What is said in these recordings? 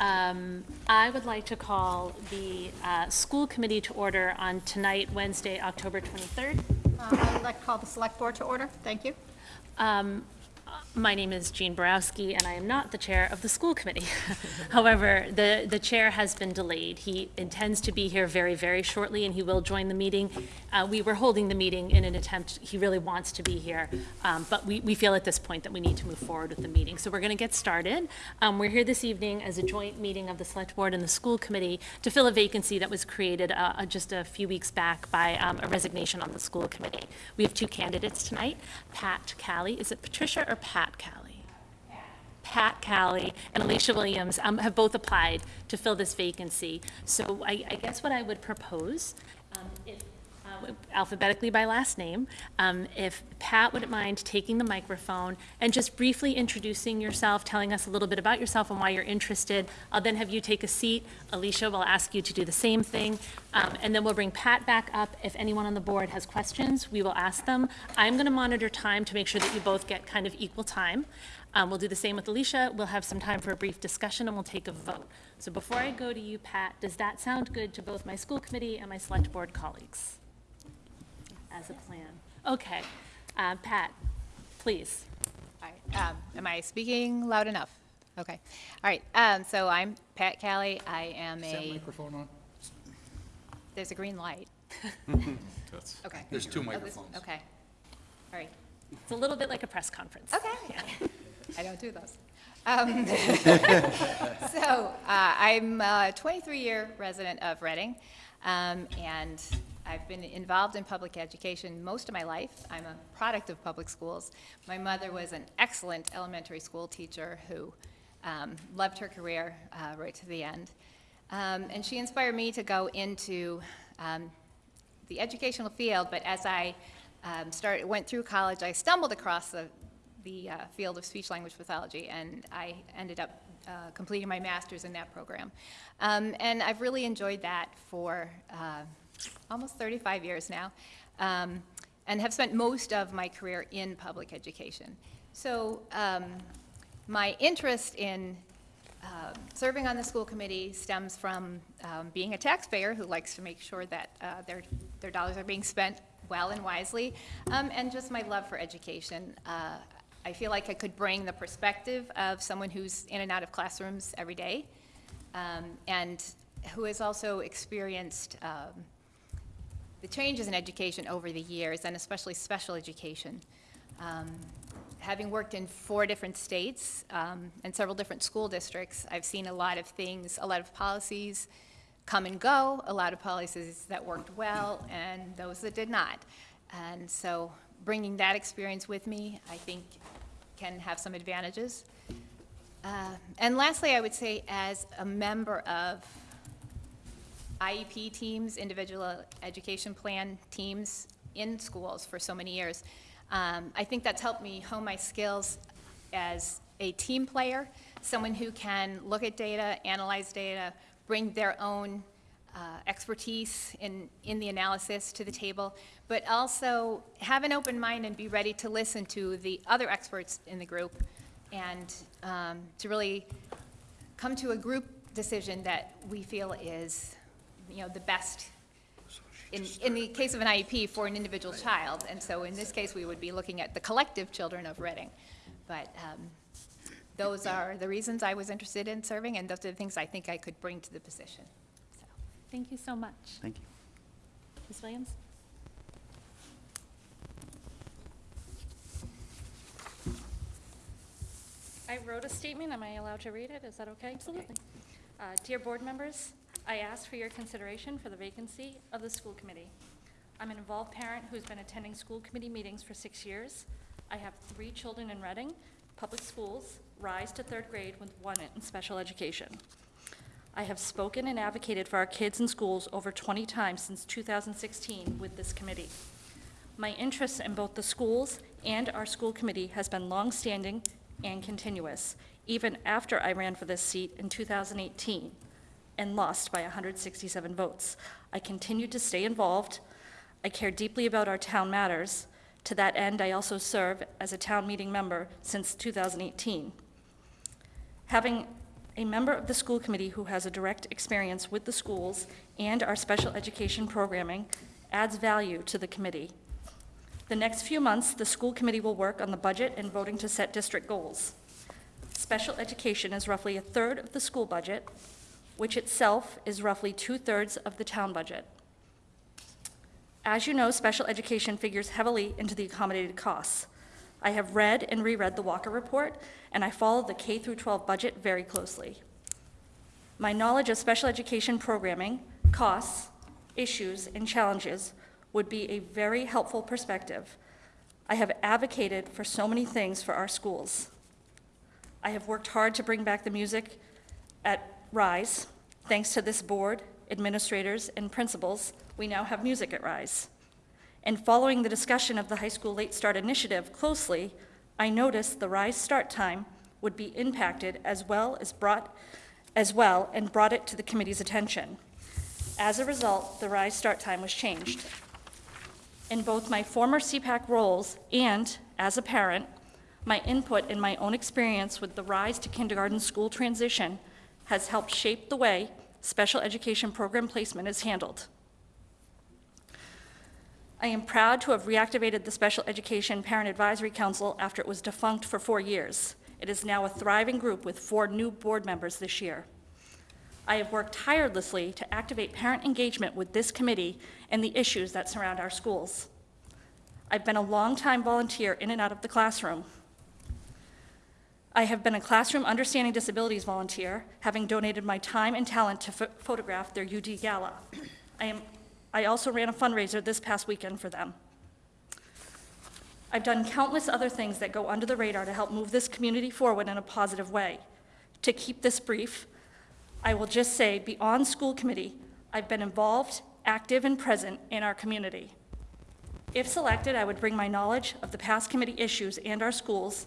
Um, I would like to call the uh, school committee to order on tonight, Wednesday, October 23rd. Uh, I would like to call the select board to order. Thank you. Um, My name is Jean Borowski, and I am not the chair of the school committee. However, the, the chair has been delayed. He intends to be here very, very shortly, and he will join the meeting. Uh, We were holding the meeting in an attempt, he really wants to be here, um, but we, we feel at this point that we need to move forward with the meeting. So we're going to get started. Um, We're here this evening as a joint meeting of the select board and the school committee to fill a vacancy that was created uh, uh, just a few weeks back by um, a resignation on the school committee. We have two candidates tonight, Pat Callie, is it Patricia or Pat Callie? Pat Callie and Alicia Williams um, have both applied to fill this vacancy. So I, I guess what I would propose, um, if, alphabetically by last name, um, if Pat wouldn't mind taking the microphone and just briefly introducing yourself, telling us a little bit about yourself and why you're interested. I'll then have you take a seat. Alicia will ask you to do the same thing. Um, and then we'll bring Pat back up. If anyone on the board has questions, we will ask them. I'm going to monitor time to make sure that you both get kind of equal time. Um, We'll do the same with Alicia. We'll have some time for a brief discussion, and we'll take a vote. So before I go to you, Pat, does that sound good to both my school committee and my select board colleagues? As a plan. Okay. Uh, Pat, please. All right, um, am I speaking loud enough? Okay. All right, um, so I'm Pat Callie. I am Is that a, microphone on? there's a green light. Okay. There's two Oh, this- microphones. Okay. All right. It's a little bit like a press conference. Okay. I don't do those. Um, So, uh, I'm a 23-year resident of Reading, um, and I've been involved in public education most of my life. I'm a product of public schools. My mother was an excellent elementary school teacher who um, loved her career uh, right to the end. Um, And she inspired me to go into um, the educational field, but as I um, started, went through college, I stumbled across the, the uh, field of speech-language pathology, and I ended up uh, completing my master's in that program. Um, And I've really enjoyed that for uh, almost 35 years now, um, and have spent most of my career in public education. So um, my interest in um, serving on the school committee stems from um, being a taxpayer who likes to make sure that uh, their, their dollars are being spent well and wisely, um, and just my love for education. Uh, I feel like I could bring the perspective of someone who's in and out of classrooms every day, um, and who has also experienced the changes in education over the years, and especially special education. Um, Having worked in four different states um, and several different school districts, I've seen a lot of things, a lot of policies come and go, a lot of policies that worked well, and those that did not. And so bringing that experience with me, I think, can have some advantages. Uh, And lastly, I would say, as a member of IEP teams, individual education plan teams in schools for so many years. Um, I think that's helped me hone my skills as a team player, someone who can look at data, analyze data, bring their own uh, expertise in, in the analysis to the table, but also have an open mind and be ready to listen to the other experts in the group and um, to really come to a group decision that we feel is, you know, the best in, in the case of an IEP for an individual child. And so in this case, we would be looking at the collective children of Reading. But um, those are the reasons I was interested in serving, and those are the things I think I could bring to the position. So, Thank you so much. Thank you. Ms. Williams? I wrote a statement. Am I allowed to read it? Is that okay? Absolutely. Uh, Dear board members, I ask for your consideration for the vacancy of the school committee. I'm an involved parent who's been attending school committee meetings for six years. I have three children in Reading, public schools, rise to third grade with one in special education. I have spoken and advocated for our kids in schools over 20 times since 2016 with this committee. My interest in both the schools and our school committee has been longstanding and continuous, even after I ran for this seat in 2018 and lost by 167 votes. I continued to stay involved. I care deeply about our town matters. To that end, I also serve as a town meeting member since 2018. Having A member of the school committee who has a direct experience with the schools and our special education programming adds value to the committee. The next few months, the school committee will work on the budget and voting to set district goals. Special education is roughly a third of the school budget, which itself is roughly two-thirds of the town budget. As you know, special education figures heavily into the accommodated costs. I have read and reread the Walker Report, and I follow the K through 12 budget very closely. My knowledge of special education programming, costs, issues, and challenges would be a very helpful perspective. I have advocated for so many things for our schools. I have worked hard to bring back the music at Rise. Thanks to this board, administrators, and principals, we now have music at Rise. And following the discussion of the high school late start initiative closely, I noticed the Rise start time would be impacted as well as brought, as well, and brought it to the committee's attention. As a result, the Rise start time was changed. In both my former SEPAC roles and as a parent, my input and my own experience with the Rise to Kindergarten school transition has helped shape the way special education program placement is handled. I am proud to have reactivated the Special Education Parent Advisory Council after it was defunct for four years. It is now a thriving group with four new board members this year. I have worked tirelessly to activate parent engagement with this committee and the issues that surround our schools. I've been a longtime volunteer in and out of the classroom. I have been a classroom understanding disabilities volunteer, having donated my time and talent to pho- photograph their UD gala. I am, I also ran a fundraiser this past weekend for them. I've done countless other things that go under the radar to help move this community forward in a positive way. To keep this brief, I will just say, beyond school committee, I've been involved, active, and present in our community. If selected, I would bring my knowledge of the past committee issues and our schools,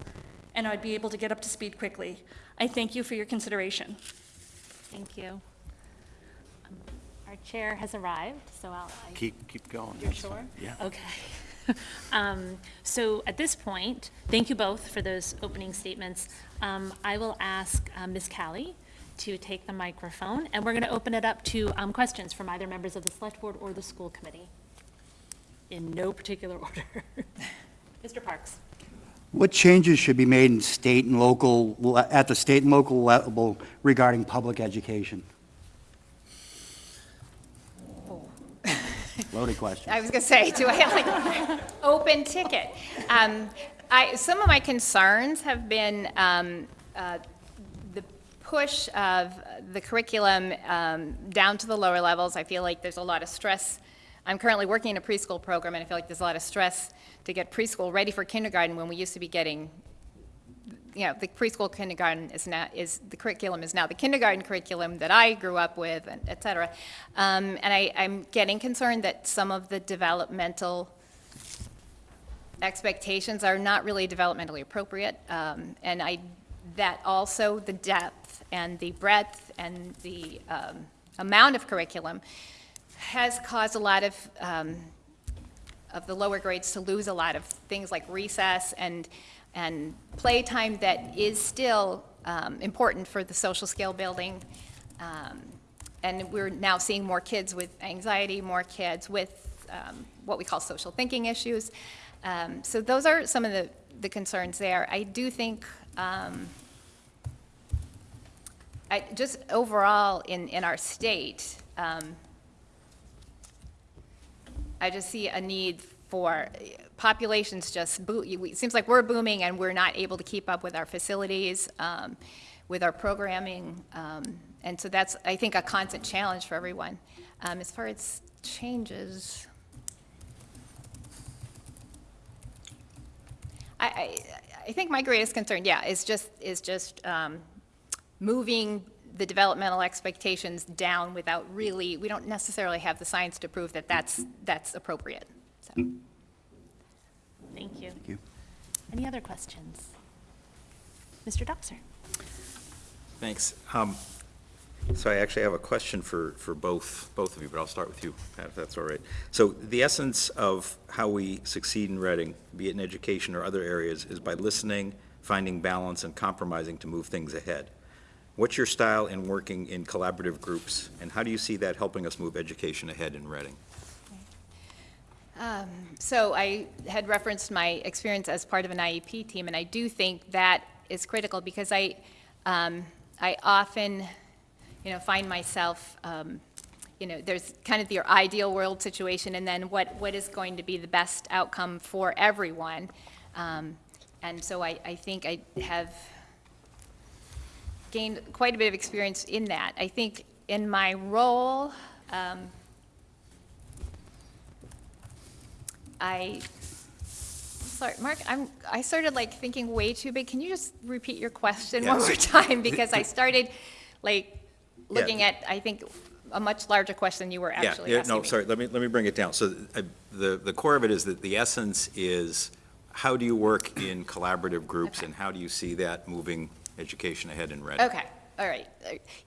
and I'd be able to get up to speed quickly. I thank you for your consideration. Thank you. Um, Our chair has arrived, so I'll. I- Keep, keep going. You're that's sure? fine. Yeah. Okay. Um, So at this point, thank you both for those opening statements. Um, I will ask uh, Ms. Callie to take the microphone, and we're going to open it up to um, questions from either members of the Select Board or the School Committee, in no particular order. Mr. Parks? What changes should be made in state and local, at the state and local level regarding public education? Loaded question. I was going to say, do I have like open ticket? Um, I, some of my concerns have been um, uh, the push of the curriculum um, down to the lower levels. I feel like there's a lot of stress. I'm currently working in a preschool program, and I feel like there's a lot of stress to get preschool ready for kindergarten when we used to be getting you know, the preschool kindergarten is now, is, the curriculum is now the kindergarten curriculum that I grew up with, and et cetera. Um, and I, I'm getting concerned that some of the developmental expectations are not really developmentally appropriate. Um, and I, that also, the depth and the breadth and the um, amount of curriculum has caused a lot of, um, of the lower grades to lose a lot of things like recess and, and playtime that is still um, important for the social skill building. Um, And we're now seeing more kids with anxiety, more kids with um, what we call social thinking issues. Um, So those are some of the, the concerns there. I do think, um, I, just overall in, in our state, um, I just see a need for, populations just, boo- it seems like we're booming and we're not able to keep up with our facilities, um, with our programming. um, And so that's, I think, a constant challenge for everyone. Um, As far as changes, I, I, I think my greatest concern, yeah, is just, is just um, moving the developmental expectations down without really, we don't necessarily have the science to prove that that's, that's appropriate. So, Thank you. Thank you. Any other questions? Mr. Doxer? Thanks. Um, So I actually have a question for, for both, both of you, but I'll start with you, Pat, if that's all right. So the essence of how we succeed in Reading, be it in education or other areas, is by listening, finding balance, and compromising to move things ahead. What's your style in working in collaborative groups, and how do you see that helping us move education ahead in Reading? So I had referenced my experience as part of an IEP team, and I do think that is critical because I, um, I often, you know, find myself, um, you know, there's kind of your ideal world situation, and then what, what is going to be the best outcome for everyone. Um, And so I, I think I have gained quite a bit of experience in that. I think in my role, um, I, sorry, Mark, I'm, I started like thinking way too big. Can you just repeat your question one more time? Because I started like looking at, I think, a much larger question than you were actually yeah, asking no, me. sorry, let me, let me bring it down. So uh, the, the core of it is that the essence is, how do you work in collaborative groups, Okay. and how do you see that moving education ahead in Reading? Okay, all right.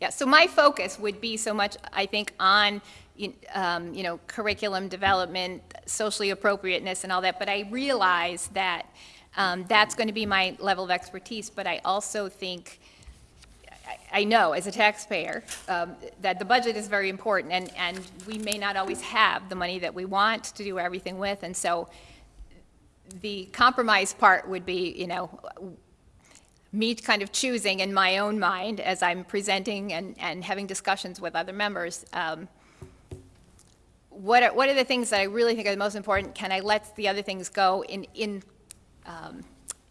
Yeah, so my focus would be so much, I think, on, um, you know, curriculum development, socially appropriateness and all that, but I realize that um, that's going to be my level of expertise, but I also think, I- I know as a taxpayer, um, that the budget is very important, and, and we may not always have the money that we want to do everything with, and so the compromise part would be, you know, me kind of choosing in my own mind as I'm presenting and, and having discussions with other members, um, what are, what are the things that I really think are the most important? Can I let the other things go in, in, um,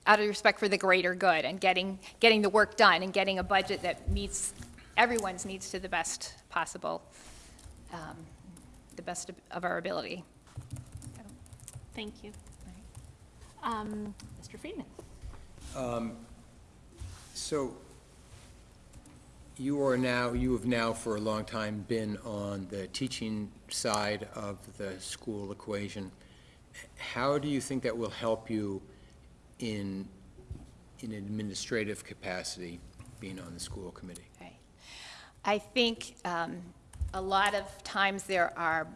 out of respect for the greater good and getting, getting the work done and getting a budget that meets everyone's needs to the best possible, um, the best of- of our ability. Thank you. Um, Mr. Friedman? So you are now, you have now for a long time been on the teaching side of the school equation. How do you think that will help you in, in administrative capacity, being on the school committee? I think um, a lot of times there are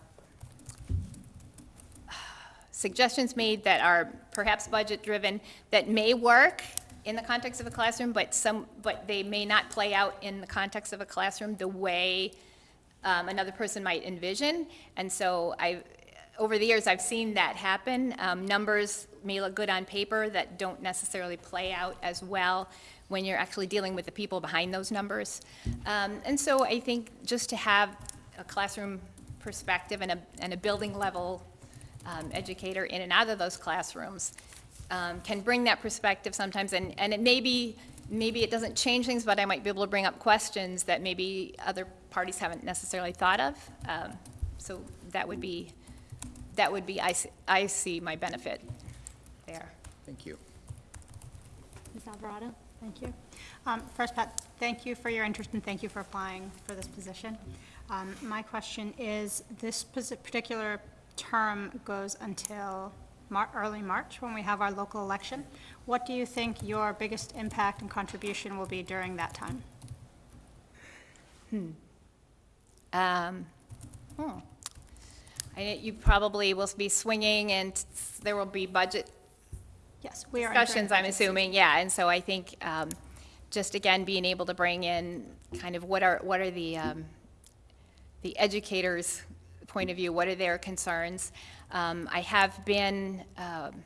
suggestions made that are perhaps budget-driven that may work in the context of a classroom, but some, but they may not play out in the context of a classroom the way um, another person might envision. And so I, over the years, I've seen that happen. Um, Numbers may look good on paper that don't necessarily play out as well when you're actually dealing with the people behind those numbers. Um, And so I think just to have a classroom perspective and a, and a building level um, educator in and out of those classrooms um, can bring that perspective sometimes, and, and it may be, maybe it doesn't change things, but I might be able to bring up questions that maybe other parties haven't necessarily thought of. Um, So that would be, that would be, I, see- I see my benefit there. Thank you. Ms. Alvarado? Thank you. Um, First, Pat, thank you for your interest and thank you for applying for this position. Um, My question is, this particular term goes until Mar- early March, when we have our local election. What do you think your biggest impact and contribution will be during that time? Hmm. Um, hmm. I- You probably will be swinging, and there will be budget Yes, we are. discussions, I'm assuming, yeah, and so I think, um, just again, being able to bring in kind of what are, what are the, um, the educators' point of view, what are their concerns? Um, I have been, um,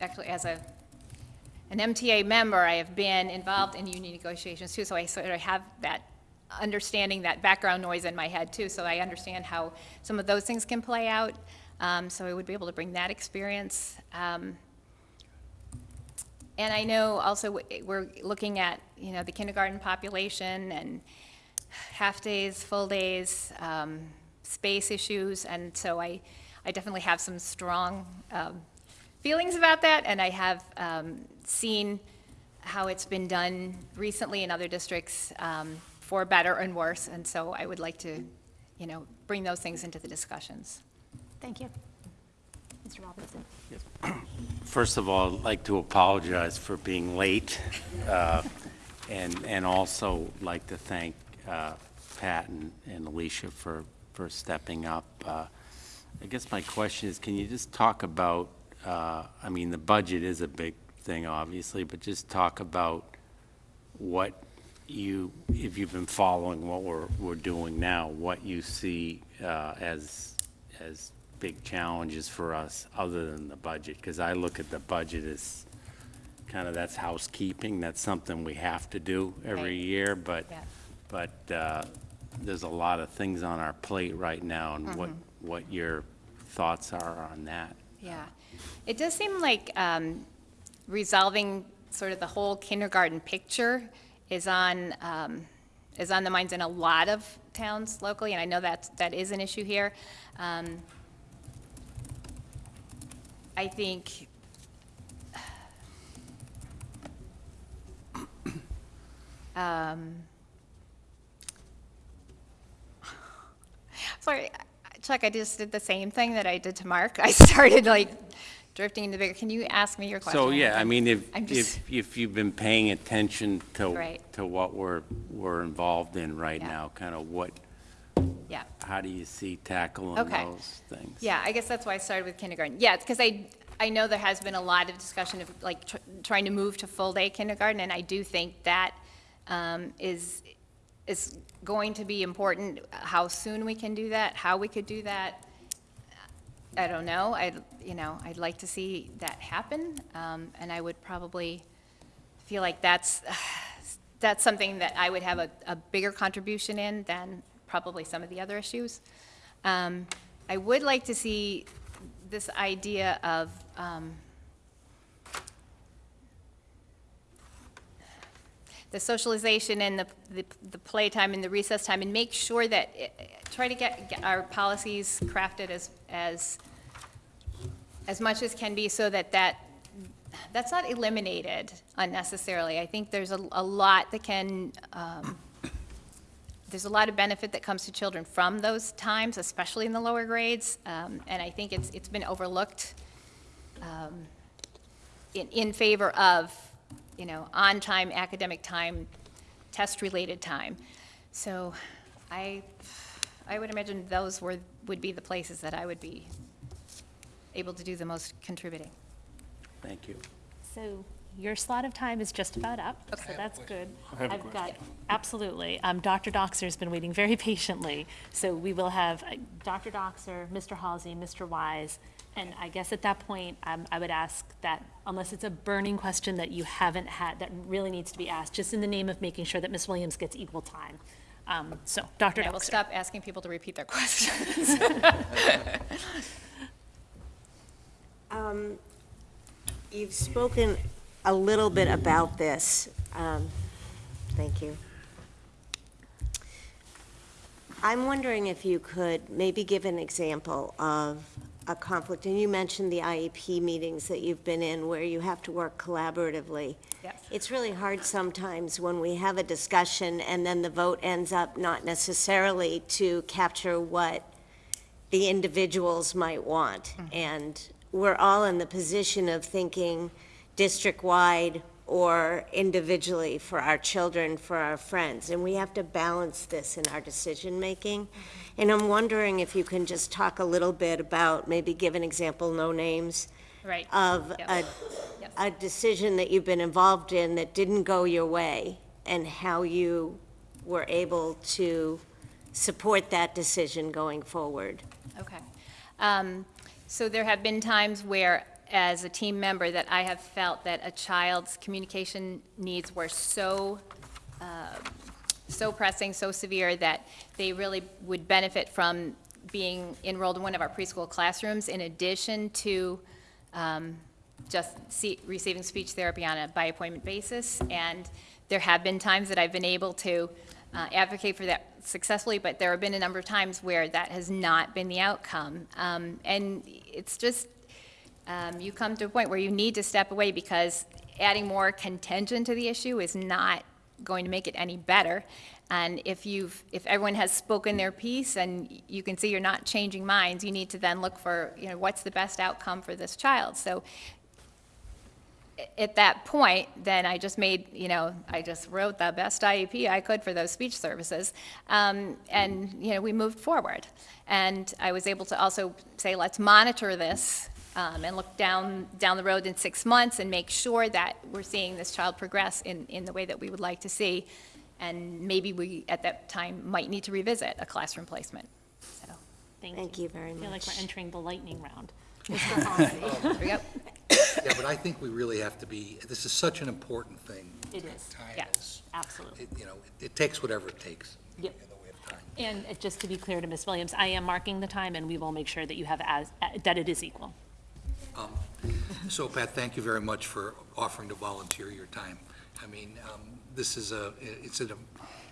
actually, as a, an MTA member, I have been involved in union negotiations too, so I sort of have that understanding, that background noise in my head too, so I understand how some of those things can play out. Um, So I would be able to bring that experience. Um, and I know also we're looking at, you know, the kindergarten population and half-days, full days, um, space issues, and so I, I definitely have some strong um, feelings about that, and I have um, seen how it's been done recently in other districts um, for better and worse, and so I would like to, you know, bring those things into the discussions. Thank you. Mr. Robinson? Yes. First of all, I'd like to apologize for being late, uh, and, and also like to thank uh, Pat and and Alicia for, for stepping up. Uh, I guess my question is, can you just talk about, uh, I mean, the budget is a big thing, obviously, but just talk about what you, if you've been following what we're, we're doing now, what you see uh, as, as big challenges for us, other than the budget? Because I look at the budget as kind of, that's housekeeping, that's something we have to do every Right. year, but, Yeah. but uh, there's a lot of things on our plate right now, and what, what your thoughts are on that? Yeah. It does seem like um, resolving sort of the whole kindergarten picture is on, um, is on the minds in a lot of towns locally, and I know that, that is an issue here. Um, I think um, Sorry, Chuck, I just did the same thing that I did to Mark. I started like drifting into bigger, can you ask me your question? So, yeah, I mean, if, I'm just- if, if you've been paying attention to, Right. to what we're, we're involved in right Yeah. now, kind of what, Yeah, how do you see tackling Okay. those things? yeah, I guess that's why I started with kindergarten. Yeah, because I, I know there has been a lot of discussion of like tr- trying to move to full-day kindergarten, and I do think that um, is, is going to be important. How soon we can do that, how we could do that, I don't know. I, you know, I'd like to see that happen, um, and I would probably feel like that's, that's something that I would have a, a bigger contribution in than probably some of the other issues. Um, I would like to see this idea of, um, the socialization and the, the, the playtime and the recess time, and make sure that, eh, eh, try to get, get our policies crafted as, as, as much as can be so that that, that's not eliminated unnecessarily. I think there's a, a lot that can, um, there's a lot of benefit that comes to children from those times, especially in the lower grades, um, and I think it's, it's been overlooked um, in, in favor of, you know, on-time academic time, test-related time. So I, I would imagine those were, would be the places that I would be able to do the most contributing. Thank you. So your slot of time is just about up, so that's good. I've got, absolutely. Um, Dr. Doxer's been waiting very patiently, so we will have uh, Dr. Doxer, Mr. Halsey, Mr. Wise, and I guess at that point, um, I would ask that, unless it's a burning question that you haven't had, that really needs to be asked, just in the name of making sure that Ms. Williams gets equal time. Um, So, Dr. And I will stop asking people to repeat their questions. You've spoken a little bit about this. Um, Thank you. I'm wondering if you could maybe give an example of a conflict, and you mentioned the IEP meetings that you've been in where you have to work collaboratively. Yes. It's really hard sometimes when we have a discussion and then the vote ends up not necessarily to capture what the individuals might want. Mm-hmm. And we're all in the position of thinking district-wide or individually for our children, for our friends. And we have to balance this in our decision-making. And I'm wondering if you can just talk a little bit about, maybe give an example, no names, Right. of Yep. a, Yes. a decision that you've been involved in that didn't go your way, and how you were able to support that decision going forward. Okay. Um, So there have been times where, as a team member, that I have felt that a child's communication needs were so, um, so pressing, so severe, that they really would benefit from being enrolled in one of our preschool classrooms in addition to um, just see- receiving speech therapy on a by-appointment basis. And there have been times that I've been able to uh, advocate for that successfully, but there have been a number of times where that has not been the outcome. Um, And it's just, um, you come to a point where you need to step away because adding more contention to the issue is not going to make it any better. And if you've, if everyone has spoken their piece and you can see you're not changing minds, you need to then look for, you know, what's the best outcome for this child? So at that point, then I just made, you know, I just wrote the best IEP I could for those speech services. Um, and, you know, we moved forward. And I was able to also say, let's monitor this um, and look down, down the road in six months and make sure that we're seeing this child progress in, in the way that we would like to see. And maybe we, at that time, might need to revisit a classroom placement. So, Thank you very much. I feel like we're entering the lightning round. there we go. Yeah, but I think we really have to be, this is such an important thing. It is. Time Yeah. is, Absolutely. it- you know, it- it takes whatever it takes. Yep. in the way of time. And uh, just to be clear to Ms. Williams, I am marking the time, and we will make sure that you have as, uh, that it is equal. So Pat, thank you very much for offering to volunteer your time. I mean, um, this is a, it's a,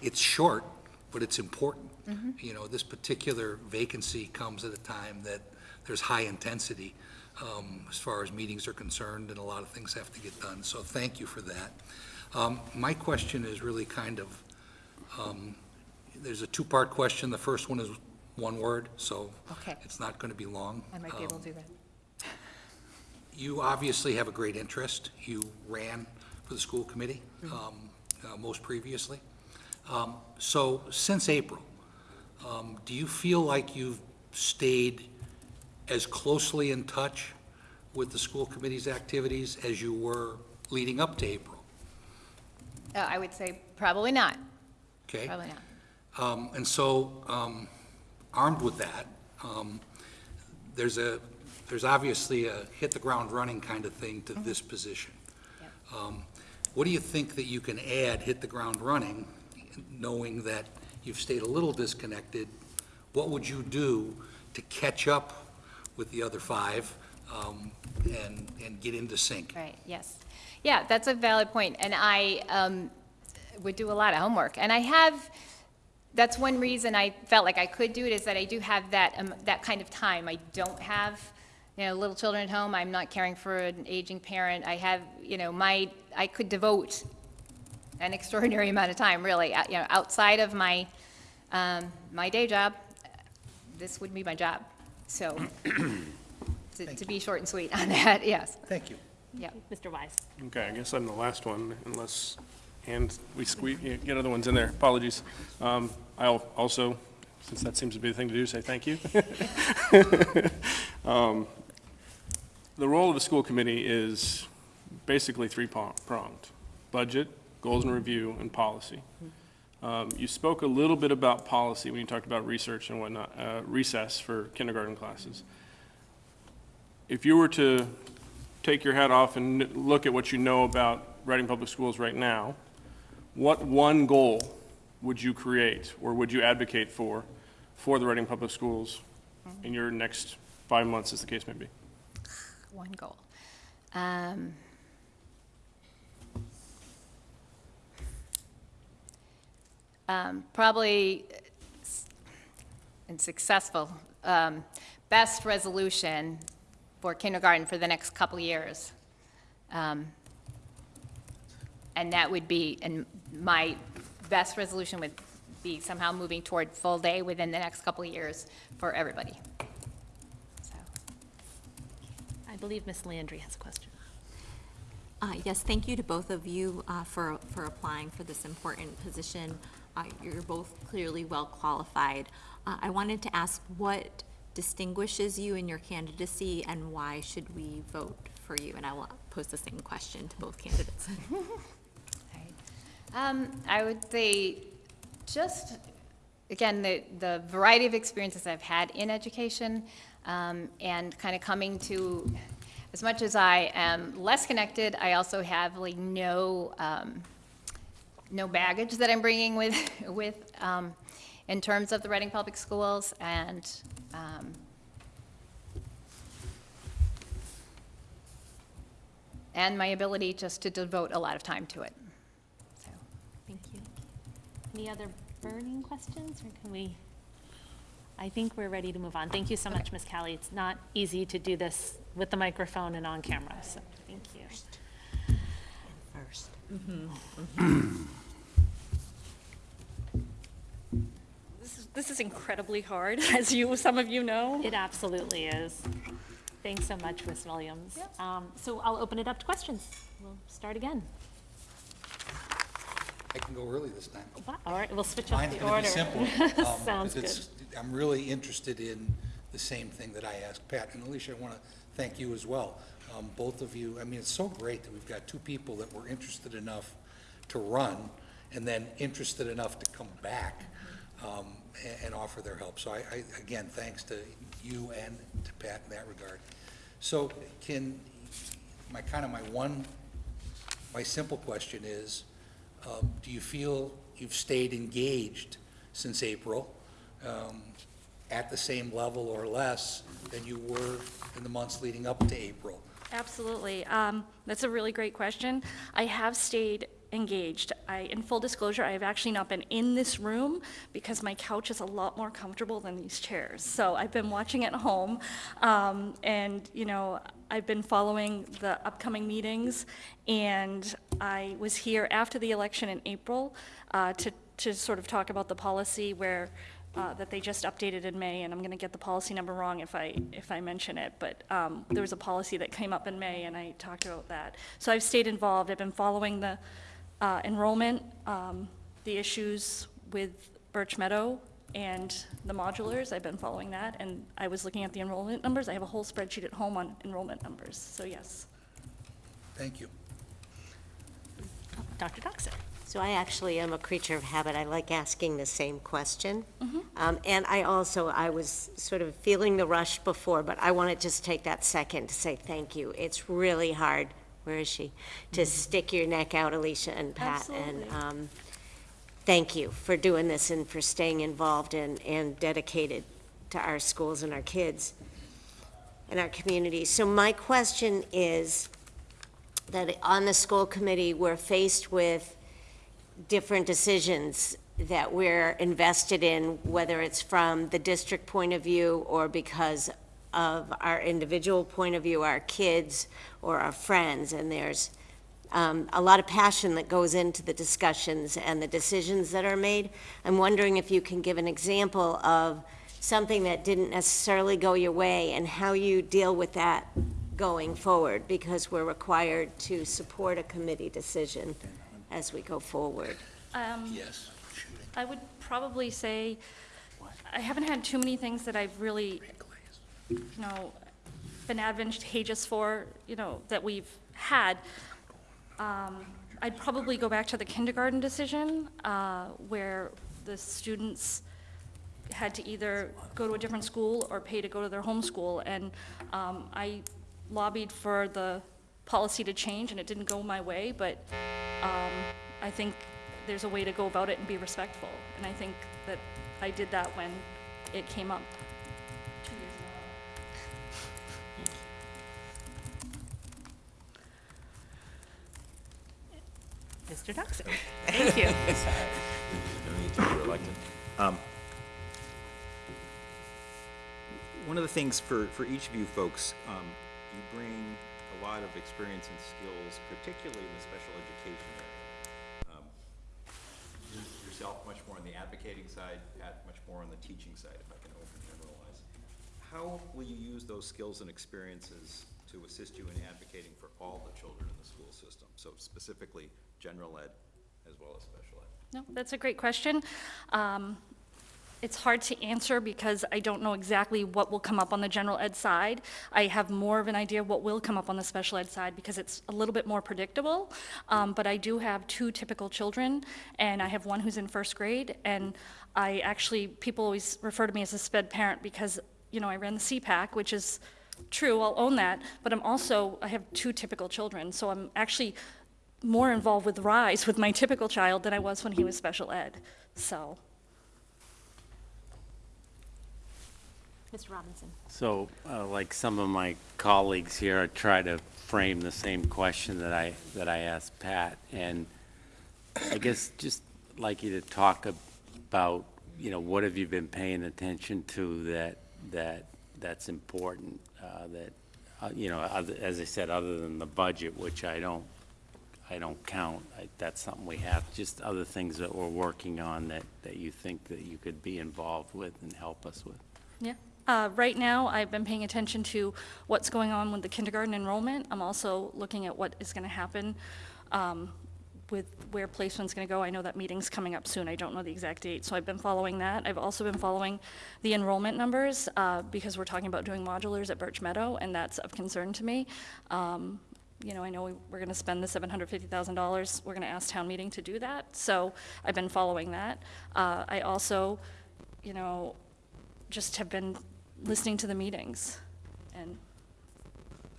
it's short, but it's important. You know, this particular vacancy comes at a time that there's high intensity um, as far as meetings are concerned, and a lot of things have to get done, so thank you for that. Um, My question is really kind of, um, there's a two-part question. The first one is one word, so Okay. it's not going to be long. I might be able to do that. You obviously have a great interest. You ran for the school committee, Mm-hmm. um, uh, most previously. Um, So since April, um, do you feel like you've stayed as closely in touch with the school committee's activities as you were leading up to April? Uh, I would say probably not, Okay? probably not. Um, And so, um, armed with that, um, there's a, there's obviously a hit-the-ground-running kind of thing to this position. Yep. Um, What do you think that you can add, hit the ground running, knowing that you've stayed a little disconnected? What would you do to catch up with the other five um, and, and get into sync? Right, yes. Yeah, that's a valid point. point, and I um, would do a lot of homework. And I have, that's one reason I felt like I could do it, is that I do have that, um, that kind of time. I don't have, you know, little children at home, I'm not caring for an aging parent. I have, you know, my, I could devote an extraordinary amount of time, really, uh, you know, outside of my, um, my day job. This would be my job, so, to to be short and sweet on that, yes, Thank you. yeah. Mr. Wise? Okay, I guess I'm the last one, unless, and we squeeze, get other ones in there, apologies. Um, I'll also, since that seems to be the thing to do, say thank you. Um, The role of the school committee is basically three-pronged, budget, goals and review, and policy. Um, You spoke a little bit about policy when you talked about research and whatnot, uh, recess for kindergarten classes. If you were to take your hat off and look at what you know about Reading Public Schools right now, what one goal would you create or would you advocate for, for the Reading Public Schools in your next five months, as the case may be? One goal. Um, um, Probably, and successful, um, best resolution for kindergarten for the next couple years. Um, And that would be, and my best resolution would be somehow moving toward full day within the next couple years for everybody. So. I believe Ms. Landry has a question. Uh, Yes, thank you to both of you uh, for, for applying for this important position. Uh, You're both clearly well-qualified. Uh, I wanted to ask what distinguishes you in your candidacy, and why should we vote for you? And I will pose the same question to both candidates. Um, I would say, just, again, the, the variety of experiences I've had in education, um, and kind of coming to, as much as I am less connected, I also have like no, um, no baggage that I'm bringing with, with, um, in terms of the Reading Public Schools, and, um, and my ability just to devote a lot of time to it, so. Thank you. Any other burning questions, or can we? I think we're ready to move on. Thank you so much, Ms. Callie. It's not easy to do this with the microphone and on camera, so thank you. First. This is, this is incredibly hard, as you, some of you know. It absolutely is. Thanks so much, Ms. Williams. Um, So I'll open it up to questions. We'll start again. I can go early this time. All right, we'll switch up Mine's the going order. to be simple. um, Sounds because it's- I'm really interested in the same thing that I asked Pat. And Alicia, I want to thank you as well. Um, Both of you, I mean, it's so great that we've got two people that were interested enough to run and then interested enough to come back um, a- and offer their help. So I, I, again, thanks to you and to Pat in that regard. So can, my, kind of my one, my simple question is, um, do you feel you've stayed engaged since April um, at the same level or less than you were in the months leading up to April? Absolutely. Um, That's a really great question. I have stayed engaged. I, in full disclosure, I have actually not been in this room because my couch is a lot more comfortable than these chairs. So I've been watching at home, um, and, you know, I've been following the upcoming meetings, and I was here after the election in April uh, to, to sort of talk about the policy where uh, that they just updated in May, and I'm going to get the policy number wrong if I, if I mention it, but um, there was a policy that came up in May, and I talked about that. So I've stayed involved, I've been following the uh, enrollment, um, the issues with Birch Meadow and the modulars, I've been following that, and I was looking at the enrollment numbers, I have a whole spreadsheet at home on enrollment numbers, so yes. Thank you. Dr. Doxer? So I actually am a creature of habit. I like asking the same question. Um, And I also, I was sort of feeling the rush before, but I want to just take that second to say thank you. It's really hard, where is she? To stick your neck out, Alicia and Pat. And um, thank you for doing this and for staying involved and, and dedicated to our schools and our kids and our community. So my question is that on the school committee, we're faced with different decisions that we're invested in, whether it's from the district point of view or because of our individual point of view, our kids or our friends, and there's um, a lot of passion that goes into the discussions and the decisions that are made. I'm wondering if you can give an example of something that didn't necessarily go your way and how you deal with that going forward, because we're required to support a committee decision as we go forward. Um, Yes. I would probably say, I haven't had too many things that I've really, you know, been advantageous for, you know, that we've had. Um, I'd probably go back to the kindergarten decision, uh, where the students had to either go to a different school or pay to go to their home school. And um, I lobbied for the policy to change, and it didn't go my way, but um, I think there's a way to go about it and be respectful. And I think that I did that when it came up two years ago. Mr. Doxer? Thank you. No need to be. Um, One of the things for, for each of you folks, um, you bring a lot of experience and skills, particularly in the special education area. Um, Yourself much more on the advocating side, Pat much more on the teaching side, if I can overgeneralize. How will you use those skills and experiences to assist you in advocating for all the children in the school system? So specifically, general ed as well as special ed. No, that's a great question. Um, It's hard to answer because I don't know exactly what will come up on the general ed side. I have more of an idea what will come up on the special ed side because it's a little bit more predictable. Um, But I do have two typical children, and I have one who's in first grade. And I actually, people always refer to me as a sped parent because, you know, I ran the SEPAC, which is true, I'll own that. But I'm also, I have two typical children, so I'm actually more involved with RISE with my typical child than I was when he was special ed. So, Mr. Robinson? So, uh, like some of my colleagues here, I try to frame the same question that I, that I asked Pat. And I guess just like you to talk about, you know, what have you been paying attention to that, that, that's important, uh, that, uh, you know, as I said, other than the budget, which I don't, I don't count, I- that's something we have, just other things that we're working on that, that you think that you could be involved with and help us with. yeah. Uh, Right now, I've been paying attention to what's going on with the kindergarten enrollment. I'm also looking at what is going to happen um, with where placement's going to go. I know that meeting's coming up soon. I don't know the exact date, so I've been following that. I've also been following the enrollment numbers uh, because we're talking about doing modulars at Birch Meadow, and that's of concern to me. Um, you know, I know we- we're going to spend the $750,000. We're going to ask town meeting to do that. So I've been following that. Uh, I also, you know, just have been listening to the meetings. And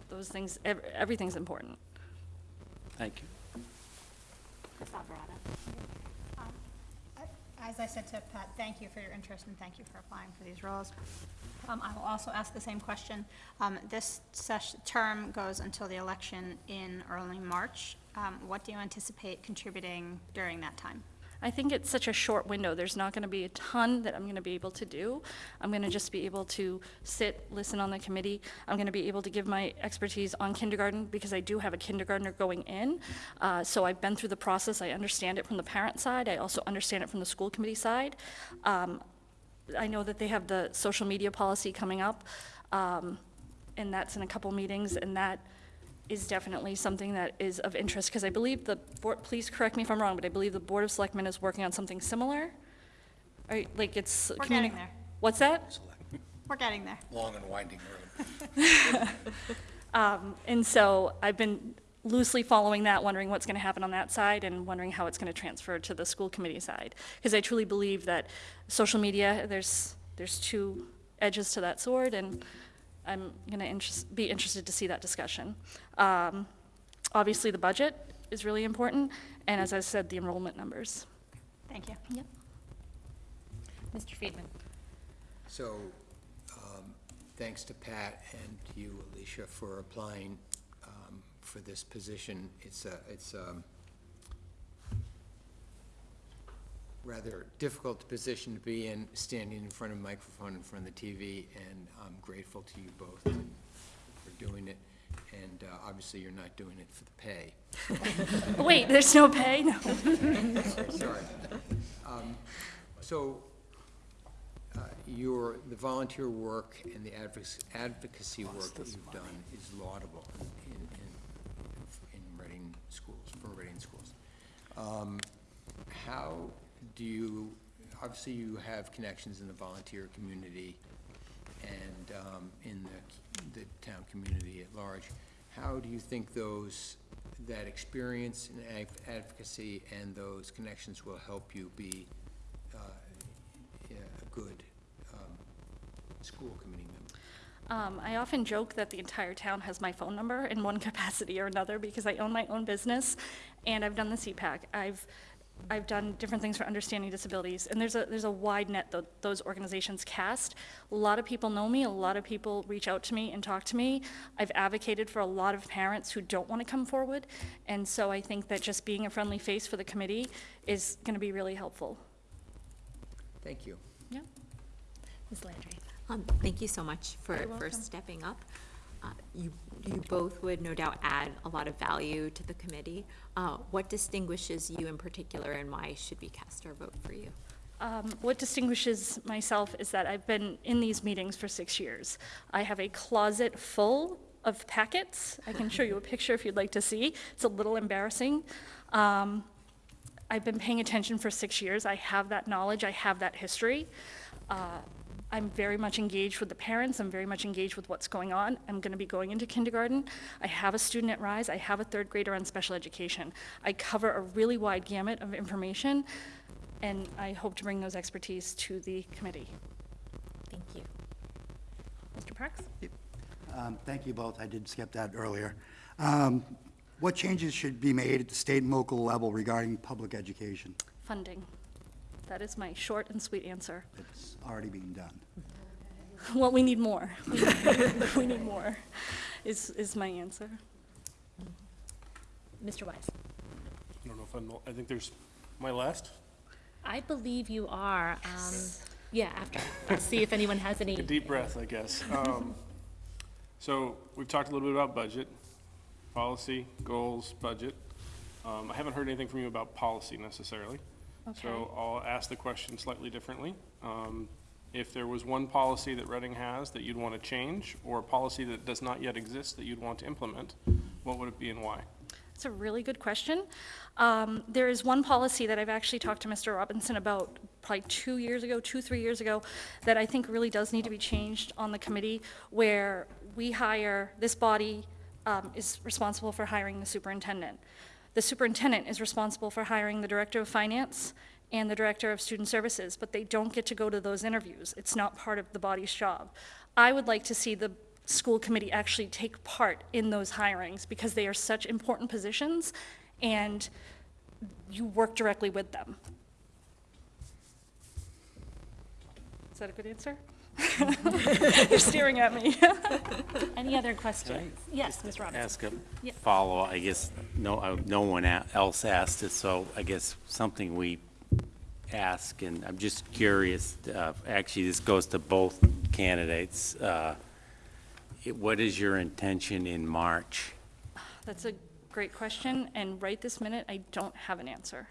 those things, ev- everything's important. Thank you. Alvarado? As I said to Pat, thank you for your interest and thank you for applying for these roles. Um, I will also ask the same question. Um, This term goes until the election in early March. Um, What do you anticipate contributing during that time? I think it's such a short window. There's not going to be a ton that I'm going to be able to do. I'm going to just be able to sit, listen on the committee. I'm going to be able to give my expertise on kindergarten because I do have a kindergartner going in. Uh, So I've been through the process. I understand it from the parent side. I also understand it from the school committee side. Um, I know that they have the social media policy coming up, um, and that's in a couple meetings, and that is definitely something that is of interest, because I believe the, board. please correct me if I'm wrong, but I believe the Board of Selectmen is working on something similar? Or, like, it's. We're getting there. What's that? We're getting there. Long and winding road. Um, and so I've been loosely following that, wondering what's going to happen on that side, and wondering how it's going to transfer to the school committee side. Because I truly believe that social media, there's, there's two edges to that sword, and I'm going to be interested to see that discussion. Um, Obviously, the budget is really important, and as I said, the enrollment numbers. Thank you. Yep. Mr. Friedman? So, um, thanks to Pat and to you, Alicia, for applying um, for this position. It's a, it's a rather difficult position to be in, standing in front of a microphone, in front of the TV, and I'm grateful to you both for doing it. And uh, obviously, you're not doing it for the pay. Wait, there's no pay? No. Sorry. Um, So, uh, your, the volunteer work and the advoc- advocacy work that you've done is laudable in, in, in Reading schools, for Reading schools. Um, How do you, obviously you have connections in the volunteer community and um, in the, the town community at large. How do you think those, that experience adv- advocacy and those connections will help you be uh, a good um, school committee member? Um, I often joke that the entire town has my phone number in one capacity or another because I own my own business and I've done the SEPAC. I've, I've done different things for understanding disabilities and there's a, there's a wide net that those organizations cast. A lot of people know me, a lot of people reach out to me and talk to me. I've advocated for a lot of parents who don't want to come forward. And so I think that just being a friendly face for the committee is going to be really helpful. Thank you. Yeah. Ms. Landry? Um, Thank you so much for, for stepping up. You, you both would no doubt add a lot of value to the committee. Uh, What distinguishes you in particular, and why should we cast our vote for you? Um, What distinguishes myself is that I've been in these meetings for six years. I have a closet full of packets. I can show you a picture if you'd like to see. It's a little embarrassing. Um, I've been paying attention for six years. I have that knowledge, I have that history. Uh, I'm very much engaged with the parents, I'm very much engaged with what's going on. I'm going to be going into kindergarten. I have a student at Rise, I have a third grader on special education. I cover a really wide gamut of information, and I hope to bring those expertise to the committee. Thank you. Mr. Parks? Um, Thank you both. I did skip that earlier. Um, What changes should be made at the state and local level regarding public education? Funding. That is my short and sweet answer. It's already being done. Well, we need more. We need more, is, is my answer. Mr. Wise? I don't know if I'm, I think there's, my last? I believe you are. Um, yeah, after. Let's see if anyone has any. A deep breath, I guess. Um, So we've talked a little bit about budget, policy, goals, budget. Um, I haven't heard anything from you about policy necessarily. So I'll ask the question slightly differently. Um, If there was one policy that Reading has that you'd want to change, or a policy that does not yet exist that you'd want to implement, what would it be and why? It's a really good question. Um, There is one policy that I've actually talked to Mr. Robinson about probably two years ago, two, three years ago, that I think really does need to be changed on the committee, where we hire, this body um, is responsible for hiring the superintendent. The superintendent is responsible for hiring the director of finance and the director of student services, but they don't get to go to those interviews. It's not part of the body's job. I would like to see the school committee actually take part in those hirings because they are such important positions and you work directly with them. Is that a good answer? You're staring at me. Any other questions? Yes, Ms. Robinson? Ask a Yeah. follow, I guess, no, uh, no one a- else asked it, so I guess something we ask, and I'm just curious, uh, actually, this goes to both candidates. uh, it- What is your intention in March? That's a great question, and right this minute, I don't have an answer.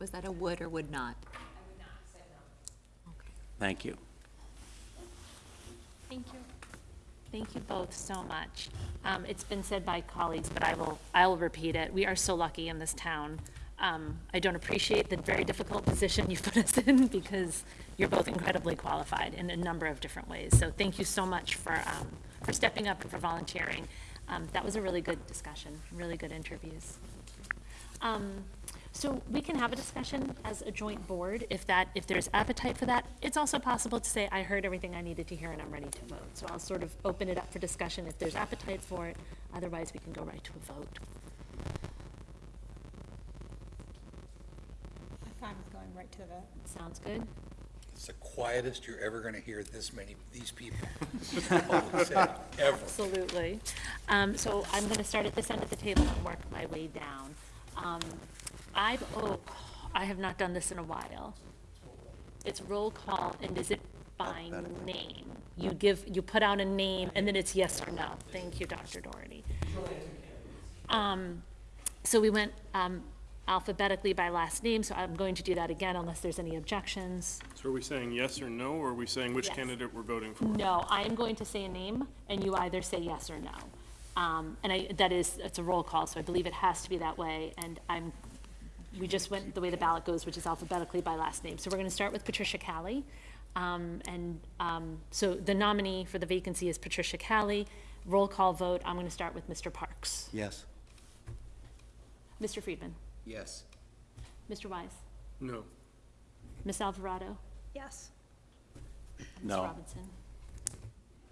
Was that a would or would not? I would not say no. Okay. Thank you. Thank you. Thank you both so much. Um, It's been said by colleagues, but I will, I will repeat it. We are so lucky in this town. Um, I don't appreciate the very difficult position you've put us in because you're both incredibly qualified in a number of different ways. So thank you so much for, um, for stepping up and for volunteering. Um, That was a really good discussion, really good interviews. So we can have a discussion as a joint board if that, if there's appetite for that. It's also possible to say, I heard everything I needed to hear and I'm ready to vote. So I'll sort of open it up for discussion if there's appetite for it. Otherwise, we can go right to a vote. I'm fine with going right to the vote. Sounds good? It's the quietest you're ever going to hear this many, these people. Public Ever. Absolutely. Um, So I'm going to start at this end of the table and work my way down. Um, I've, oh, I have not done this in a while. It's roll call, and is it by name? You give, you put out a name, and then it's yes or no. Thank you, Dr. Doherty. Um, So we went um, alphabetically by last name, so I'm going to do that again unless there's any objections. So are we saying yes or no, or are we saying which Yes. candidate we're voting for? No, I am going to say a name, and you either say yes or no. Um, And I, that is, it's a roll call, so I believe it has to be that way, and I'm, we just went the way the ballot goes, which is alphabetically by last name. So we're going to start with Patricia Callie. Um, And um, so the nominee for the vacancy is Patricia Callie. Roll call vote, I'm going to start with Mr. Parks. Yes. Mr. Friedman? Yes. Mr. Wise? No. Ms. Alvarado? Yes. Ms. No. Robinson?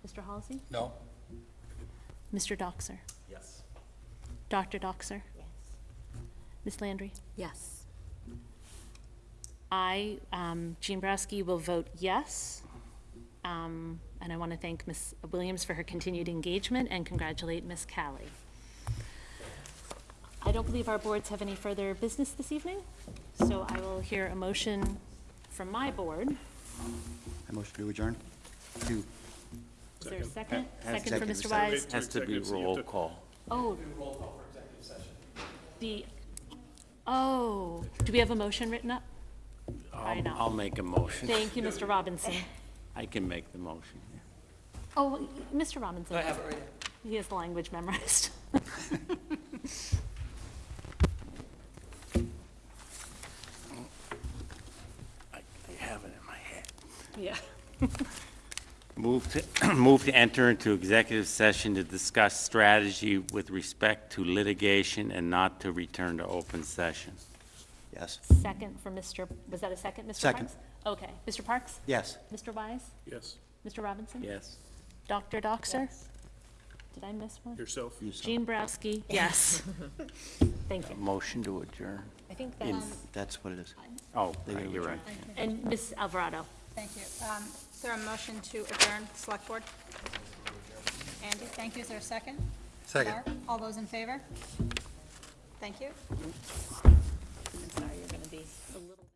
Mr. Halsey? No? Mr. Doxer? Yes. Dr. Doxer? Ms. Landry? Yes. I, um, Jean Brasky, will vote yes. Um, And I want to thank Ms. Williams for her continued engagement and congratulate Ms. Callie. I don't believe our boards have any further business this evening, so I will hear a motion from my board. I motion to adjourn. To, Is there a second? Has- Second for Second. Mr. Wise? Wait. Has to be Executive, so you have roll to- call. Oh. The, oh, do we have a motion written up? I I'll, know. I'll make a motion. Thank you, Mr. Robinson. I can make the motion. Oh, Mr. Robinson. I have it right He has the language memorized. I I have it in my head. Yeah. Move to, move to enter into executive session to discuss strategy with respect to litigation and not to return to open session. yes. Second for Mr., was that a second, Mr. Parks? Second. Okay. Mr. Parks? Yes. Mr. Wise? Yes. Mr. Robinson? Yes. Dr. Doxer? Did I miss one? Yourself? Jean Browski, yes. Thank you. Motion to adjourn. I think In- That's what it is. Oh, right, you're right. And Ms. Alvarado? Thank you. Um, Is there a motion to adjourn Select Board? Andy, thank you. Is there a second? Second. Mark, all those in favor? Thank you. I'm sorry, you're going to be a little.